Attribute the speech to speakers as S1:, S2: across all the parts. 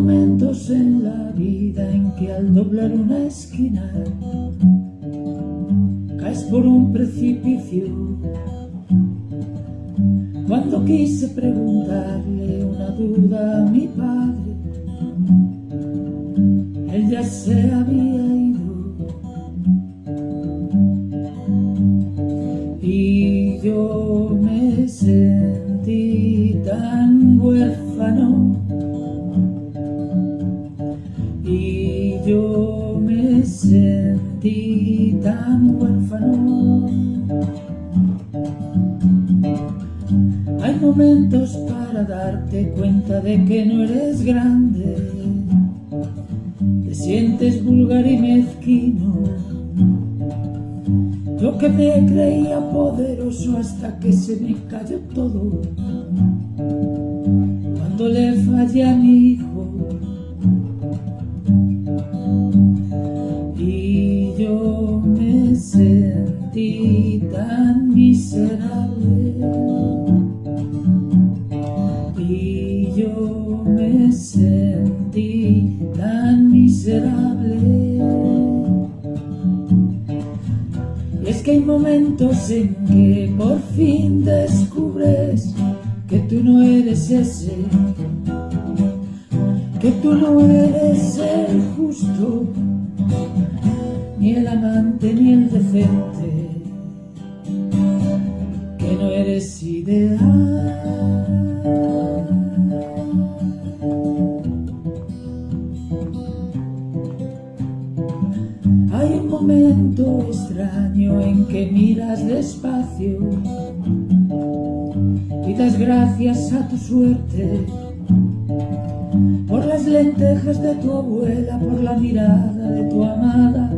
S1: momentos en la vida en que al doblar una esquina caes por un precipicio. Cuando quise preguntarle una duda a mi padre, él ya se había ido. Y yo me sentí tan huérfano yo me sentí tan huérfano. Hay momentos para darte cuenta de que no eres grande, te sientes vulgar y mezquino. Yo que me creía poderoso hasta que se me cayó todo. Cuando le fallé a mi hijo, tan miserable. Y yo me sentí tan miserable. Y es que hay momentos en que por fin descubres que tú no eres ese que tú no eres el justo ni el amante ni el decente, eres ideal. Hay un momento extraño en que miras despacio y das gracias a tu suerte por las lentejas de tu abuela, por la mirada de tu amada,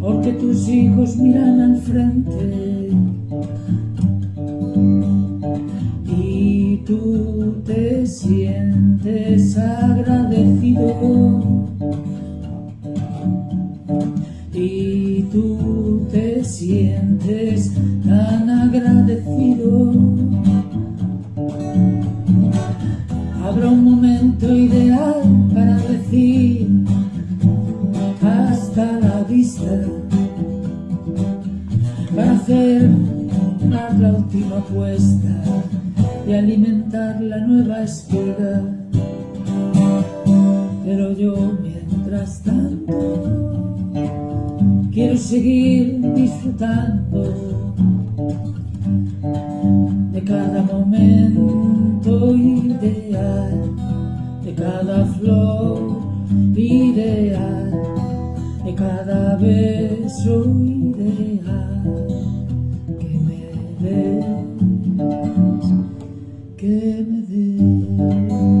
S1: porque tus hijos miran al frente sientes agradecido. Y tú te sientes tan agradecido. Habrá un momento ideal para decir hasta la vista, para hacer la última apuesta y alimentar la nueva espiga. Pero yo mientras tanto quiero seguir disfrutando de cada momento ideal, de cada flor ideal, de cada beso ideal remedy